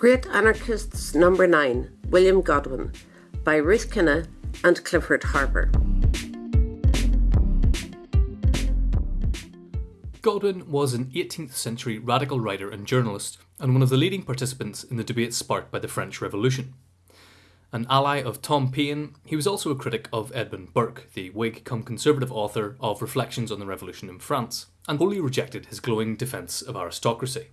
Great Anarchists Number 9, William Godwin, by Ruth Kinna and Clifford Harper. Godwin was an 18th century radical writer and journalist, and one of the leading participants in the debate sparked by the French Revolution. An ally of Tom Paine, he was also a critic of Edmund Burke, the Whig come conservative author of Reflections on the Revolution in France, and wholly rejected his glowing defence of aristocracy.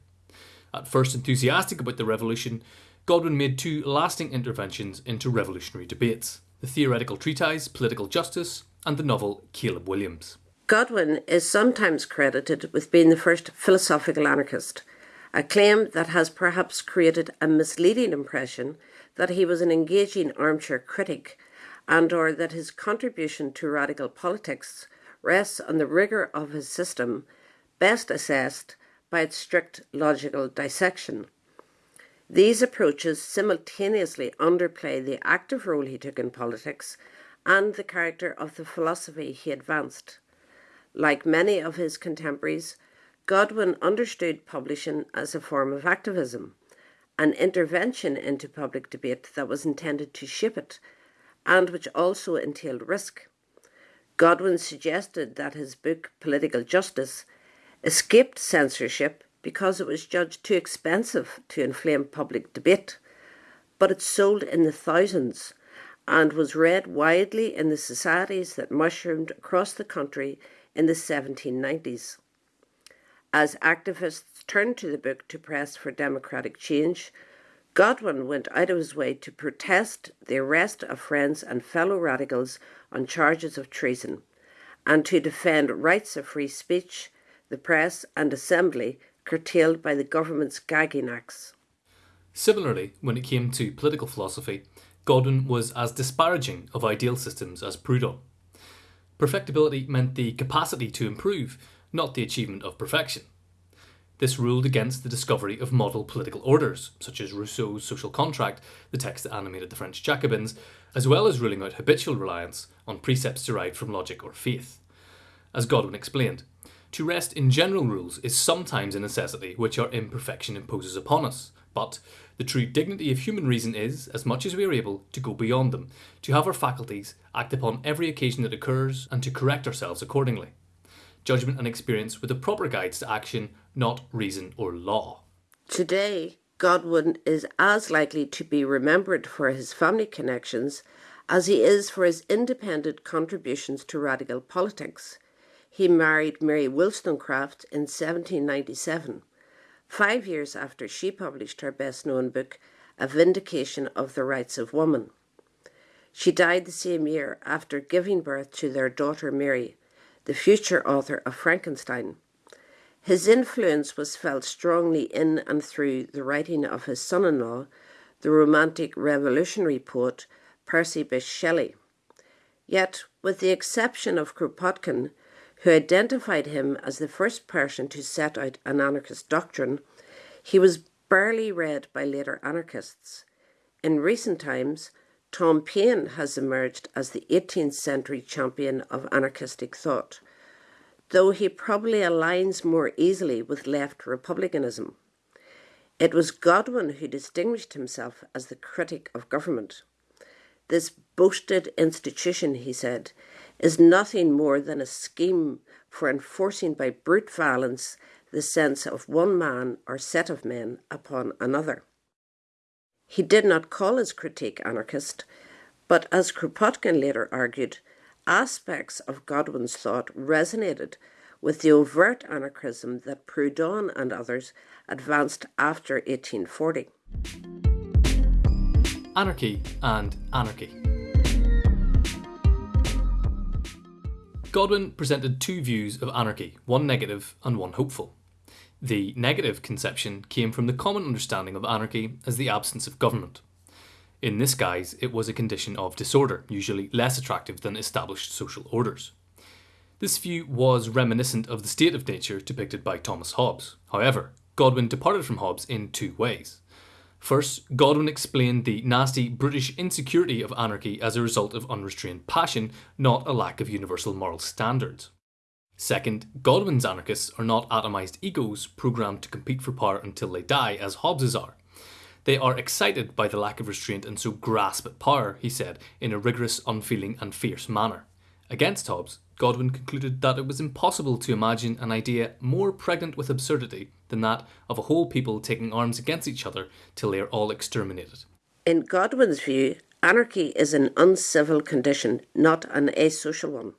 At first enthusiastic about the revolution, Godwin made two lasting interventions into revolutionary debates the theoretical treatise Political Justice and the novel Caleb Williams. Godwin is sometimes credited with being the first philosophical anarchist, a claim that has perhaps created a misleading impression that he was an engaging armchair critic and or that his contribution to radical politics rests on the rigour of his system, best assessed by its strict logical dissection. These approaches simultaneously underplay the active role he took in politics and the character of the philosophy he advanced. Like many of his contemporaries, Godwin understood publishing as a form of activism, an intervention into public debate that was intended to shape it, and which also entailed risk. Godwin suggested that his book, Political Justice, escaped censorship because it was judged too expensive to inflame public debate, but it sold in the thousands and was read widely in the societies that mushroomed across the country in the 1790s. As activists turned to the book to press for democratic change, Godwin went out of his way to protest the arrest of friends and fellow radicals on charges of treason and to defend rights of free speech the press and assembly curtailed by the government's gagging acts. Similarly, when it came to political philosophy, Godwin was as disparaging of ideal systems as Proudhon. Perfectibility meant the capacity to improve, not the achievement of perfection. This ruled against the discovery of model political orders, such as Rousseau's Social Contract, the text that animated the French Jacobins, as well as ruling out habitual reliance on precepts derived from logic or faith. As Godwin explained, to rest in general rules is sometimes a necessity which our imperfection imposes upon us, but the true dignity of human reason is, as much as we are able, to go beyond them, to have our faculties act upon every occasion that occurs, and to correct ourselves accordingly. Judgment and experience were the proper guides to action, not reason or law. Today, Godwin is as likely to be remembered for his family connections as he is for his independent contributions to radical politics. He married Mary Wollstonecraft in 1797, five years after she published her best known book, A Vindication of the Rights of Woman. She died the same year after giving birth to their daughter Mary, the future author of Frankenstein. His influence was felt strongly in and through the writing of his son in law, the romantic revolutionary poet Percy Bysshe Shelley. Yet, with the exception of Kropotkin, who identified him as the first person to set out an anarchist doctrine, he was barely read by later anarchists. In recent times, Tom Paine has emerged as the 18th century champion of anarchistic thought, though he probably aligns more easily with left republicanism. It was Godwin who distinguished himself as the critic of government. This boasted institution, he said, is nothing more than a scheme for enforcing by brute violence the sense of one man or set of men upon another. He did not call his critique anarchist, but as Kropotkin later argued, aspects of Godwin's thought resonated with the overt anarchism that Proudhon and others advanced after 1840. Anarchy and anarchy. Godwin presented two views of anarchy, one negative and one hopeful. The negative conception came from the common understanding of anarchy as the absence of government. In this guise, it was a condition of disorder, usually less attractive than established social orders. This view was reminiscent of the state of nature depicted by Thomas Hobbes. However, Godwin departed from Hobbes in two ways. First, Godwin explained the nasty British insecurity of anarchy as a result of unrestrained passion, not a lack of universal moral standards. Second, Godwin's anarchists are not atomised egos programmed to compete for power until they die, as Hobbes's are. They are excited by the lack of restraint and so grasp at power, he said, in a rigorous, unfeeling, and fierce manner. Against Hobbes, Godwin concluded that it was impossible to imagine an idea more pregnant with absurdity than that of a whole people taking arms against each other till they are all exterminated. In Godwin's view, anarchy is an uncivil condition, not an asocial one.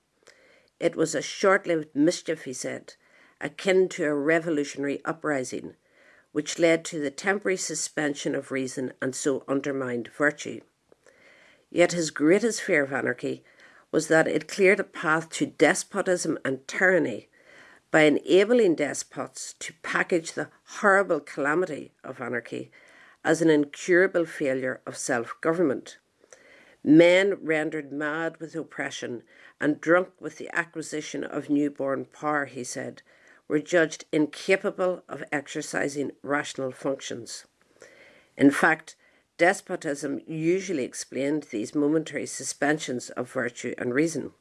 It was a short lived mischief, he said, akin to a revolutionary uprising, which led to the temporary suspension of reason and so undermined virtue. Yet his greatest fear of anarchy was that it cleared a path to despotism and tyranny by enabling despots to package the horrible calamity of anarchy as an incurable failure of self government. Men rendered mad with oppression and drunk with the acquisition of newborn power, he said, were judged incapable of exercising rational functions. In fact, despotism usually explained these momentary suspensions of virtue and reason.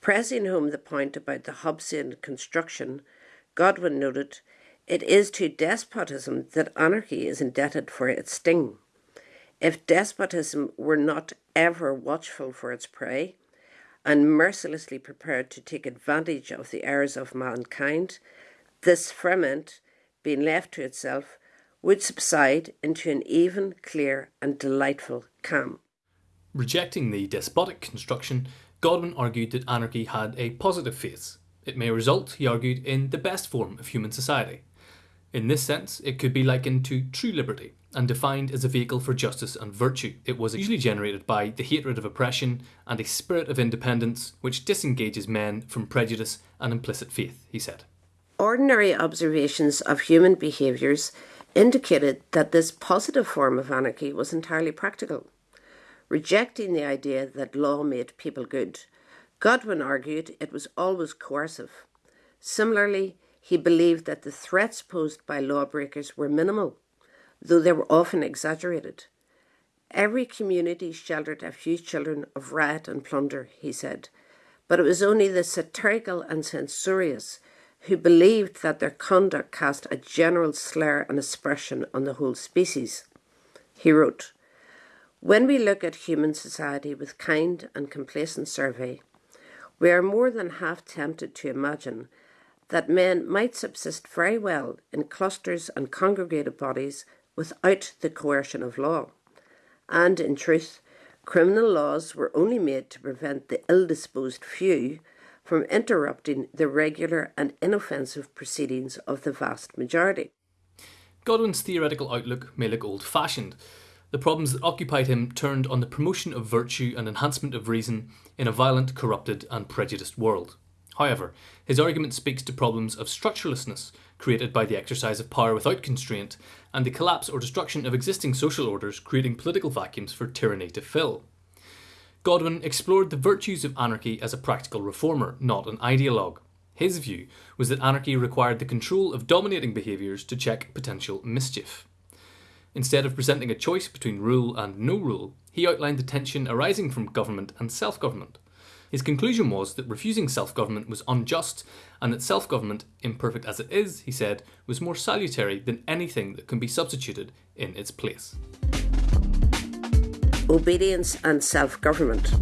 Pressing home the point about the Hobbesian construction, Godwin noted, It is to despotism that anarchy is indebted for its sting. If despotism were not ever watchful for its prey, and mercilessly prepared to take advantage of the errors of mankind, this ferment, being left to itself, would subside into an even, clear, and delightful calm. Rejecting the despotic construction, Godwin argued that anarchy had a positive face. It may result, he argued, in the best form of human society. In this sense, it could be likened to true liberty and defined as a vehicle for justice and virtue. It was usually generated by the hatred of oppression and a spirit of independence which disengages men from prejudice and implicit faith, he said. Ordinary observations of human behaviours indicated that this positive form of anarchy was entirely practical. Rejecting the idea that law made people good, Godwin argued it was always coercive. Similarly, he believed that the threats posed by lawbreakers were minimal, though they were often exaggerated. Every community sheltered a few children of riot and plunder, he said, but it was only the satirical and censorious who believed that their conduct cast a general slur and aspersion on the whole species. He wrote, When we look at human society with kind and complacent survey, we are more than half tempted to imagine that men might subsist very well in clusters and congregated bodies without the coercion of law. And in truth, criminal laws were only made to prevent the ill disposed few from interrupting the regular and inoffensive proceedings of the vast majority. Godwin's theoretical outlook may look old fashioned. The problems that occupied him turned on the promotion of virtue and enhancement of reason in a violent, corrupted, and prejudiced world. However, his argument speaks to problems of structurelessness created by the exercise of power without constraint and the collapse or destruction of existing social orders, creating political vacuums for tyranny to fill. Godwin explored the virtues of anarchy as a practical reformer, not an ideologue. His view was that anarchy required the control of dominating behaviours to check potential mischief. Instead of presenting a choice between rule and no rule, he outlined the tension arising from government and self government. His conclusion was that refusing self government was unjust, and that self government, imperfect as it is, he said, was more salutary than anything that can be substituted in its place obedience and self government.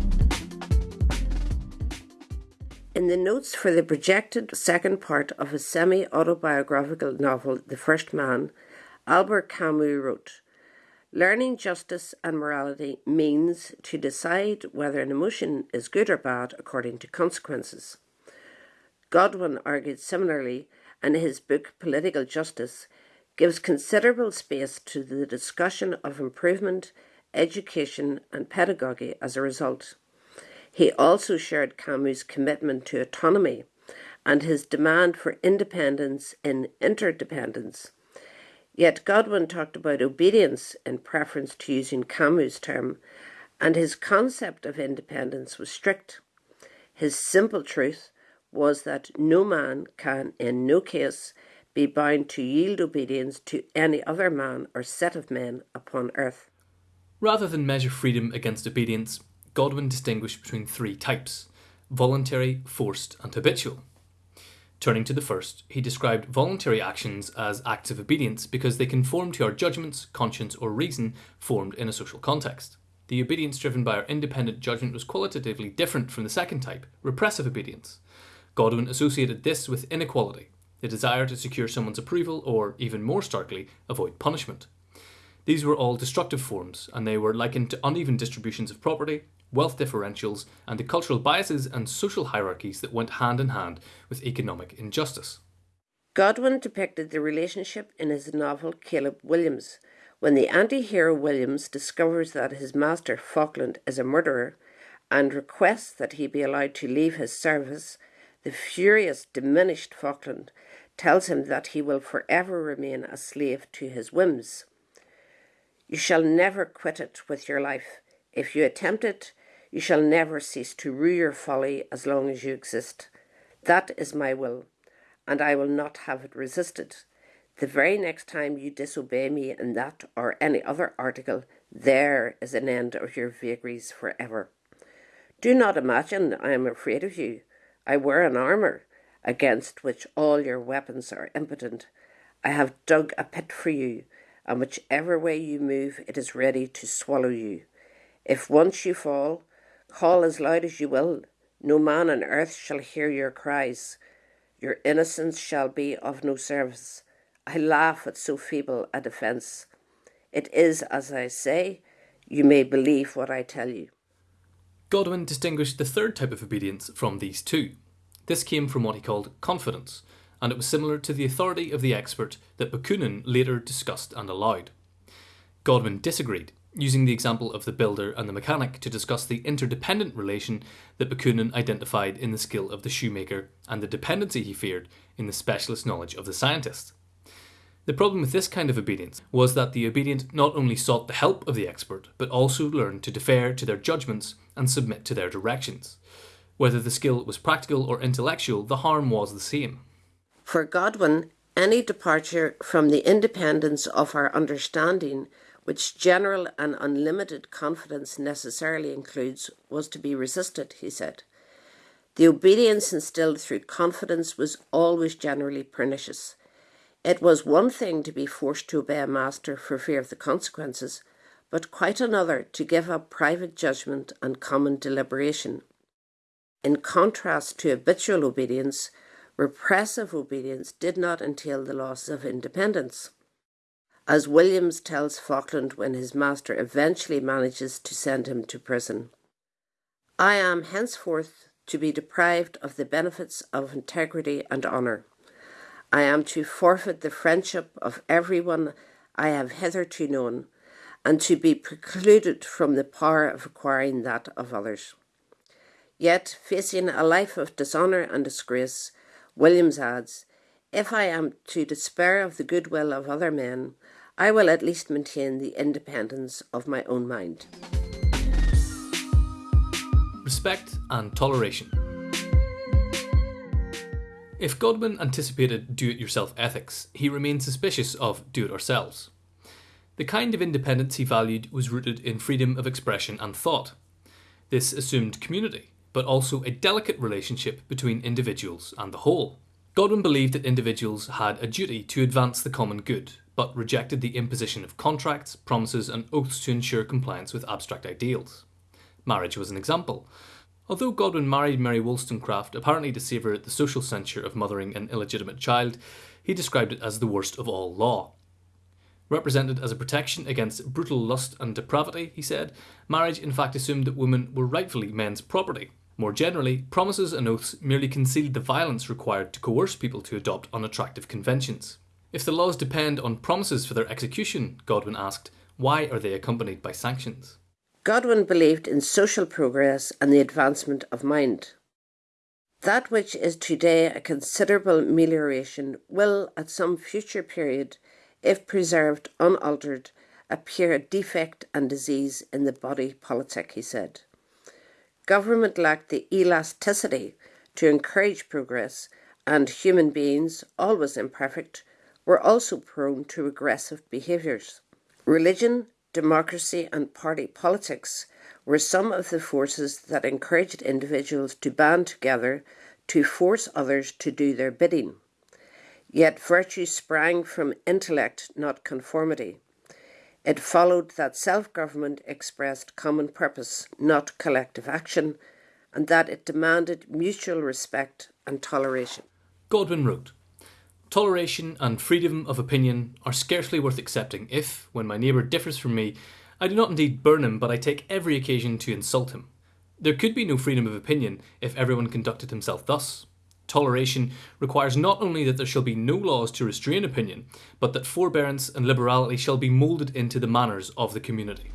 In the notes for the projected second part of his semi autobiographical novel, The First Man, Albert Camus wrote Learning justice and morality means to decide whether an emotion is good or bad according to consequences. Godwin argued similarly, and his book Political Justice gives considerable space to the discussion of improvement education, and pedagogy as a result. He also shared Camus' commitment to autonomy and his demand for independence in interdependence. Yet Godwin talked about obedience in preference to using Camus' term, and his concept of independence was strict. His simple truth was that no man can, in no case, be bound to yield obedience to any other man or set of men upon earth. Rather than measure freedom against obedience, Godwin distinguished between three types voluntary, forced, and habitual. Turning to the first, he described voluntary actions as acts of obedience because they conform to our judgments, conscience, or reason formed in a social context. The obedience driven by our independent judgment was qualitatively different from the second type, repressive obedience. Godwin associated this with inequality, the desire to secure someone's approval, or, even more starkly, avoid punishment. These were all destructive forms, and they were likened to uneven distributions of property, wealth differentials, and the cultural biases and social hierarchies that went hand in hand with economic injustice. Godwin depicted the relationship in his novel Caleb Williams. When the anti hero Williams discovers that his master Falkland is a murderer and requests that he be allowed to leave his service, the furious, diminished Falkland tells him that he will forever remain a slave to his whims. You shall never quit it with your life. If you attempt it, you shall never cease to rue your folly as long as you exist. That is my will, and I will not have it resisted. The very next time you disobey me in that or any other article, there is an end of your vagaries for ever. Do not imagine I am afraid of you. I wear an armour against which all your weapons are impotent. I have dug a pit for you and whichever way you move, it is ready to swallow you. If once you fall, call as loud as you will. No man on earth shall hear your cries. Your innocence shall be of no service. I laugh at so feeble a defence. It is as I say, you may believe what I tell you. Godwin distinguished the third type of obedience from these two. This came from what he called confidence, and it was similar to the authority of the expert that Bakunin later discussed and allowed. Godwin disagreed, using the example of the builder and the mechanic to discuss the interdependent relation that Bakunin identified in the skill of the shoemaker and the dependency he feared in the specialist knowledge of the scientist. The problem with this kind of obedience was that the obedient not only sought the help of the expert, but also learned to defer to their judgments and submit to their directions. Whether the skill was practical or intellectual, the harm was the same. For Godwin, any departure from the independence of our understanding, which general and unlimited confidence necessarily includes, was to be resisted, he said. The obedience instilled through confidence was always generally pernicious. It was one thing to be forced to obey a master for fear of the consequences, but quite another to give up private judgment and common deliberation. In contrast to habitual obedience, repressive obedience did not entail the loss of independence. As Williams tells Falkland when his master eventually manages to send him to prison I am henceforth to be deprived of the benefits of integrity and honour. I am to forfeit the friendship of everyone I have hitherto known, and to be precluded from the power of acquiring that of others. Yet, facing a life of dishonour and disgrace, Williams adds, If I am to despair of the goodwill of other men, I will at least maintain the independence of my own mind. Respect and toleration. If Godwin anticipated do it yourself ethics, he remained suspicious of do it ourselves. The kind of independence he valued was rooted in freedom of expression and thought. This assumed community, but also a delicate relationship between individuals and the whole. Godwin believed that individuals had a duty to advance the common good, but rejected the imposition of contracts, promises, and oaths to ensure compliance with abstract ideals. Marriage was an example. Although Godwin married Mary Wollstonecraft apparently to save her the social censure of mothering an illegitimate child, he described it as the worst of all law. Represented as a protection against brutal lust and depravity, he said, marriage in fact assumed that women were rightfully men's property, more generally, promises and oaths merely concealed the violence required to coerce people to adopt unattractive conventions. If the laws depend on promises for their execution, Godwin asked, why are they accompanied by sanctions? Godwin believed in social progress and the advancement of mind. That which is today a considerable amelioration will, at some future period, if preserved unaltered, appear a defect and disease in the body politic, he said. Government lacked the elasticity to encourage progress, and human beings, always imperfect, were also prone to regressive behaviours. Religion, democracy, and party politics were some of the forces that encouraged individuals to band together to force others to do their bidding. Yet virtue sprang from intellect, not conformity. It followed that self government expressed common purpose, not collective action, and that it demanded mutual respect and toleration. Godwin wrote Toleration and freedom of opinion are scarcely worth accepting if, when my neighbour differs from me, I do not indeed burn him, but I take every occasion to insult him. There could be no freedom of opinion if everyone conducted himself thus. Toleration requires not only that there shall be no laws to restrain opinion, but that forbearance and liberality shall be moulded into the manners of the community.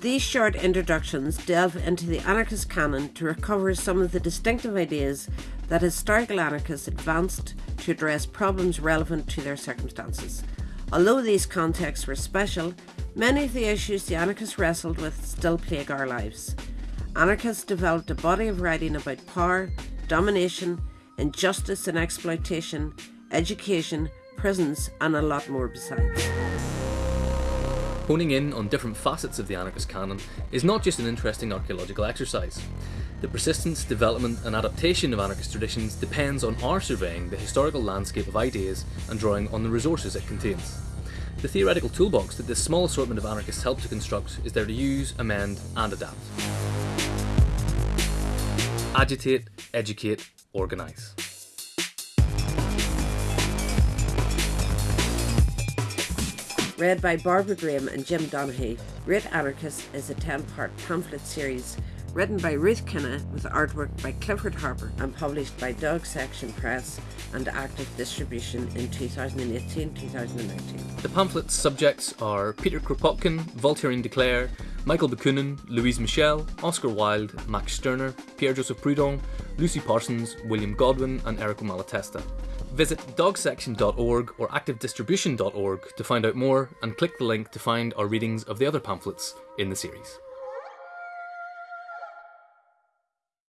These short introductions delve into the anarchist canon to recover some of the distinctive ideas that historical anarchists advanced to address problems relevant to their circumstances. Although these contexts were special, many of the issues the anarchists wrestled with still plague our lives. Anarchists developed a body of writing about power, domination, injustice and exploitation, education, prisons, and a lot more besides. Honing in on different facets of the anarchist canon is not just an interesting archaeological exercise. The persistence, development, and adaptation of anarchist traditions depends on our surveying the historical landscape of ideas and drawing on the resources it contains. The theoretical toolbox that this small assortment of anarchists help to construct is there to use, amend, and adapt. Agitate, educate, organise. Read by Barbara Graham and Jim Donaghy, Great Anarchist is a 10 part pamphlet series written by Ruth Kinna with artwork by Clifford Harper and published by Dog Section Press and active distribution in 2018 2019. The pamphlet's subjects are Peter Kropotkin, Voltairine de Cleyre, Michael Bakunin, Louise Michel, Oscar Wilde, Max Stirner, Pierre Joseph Proudhon, Lucy Parsons, William Godwin, and Errico Malatesta. Visit dogsection.org or activedistribution.org to find out more and click the link to find our readings of the other pamphlets in the series.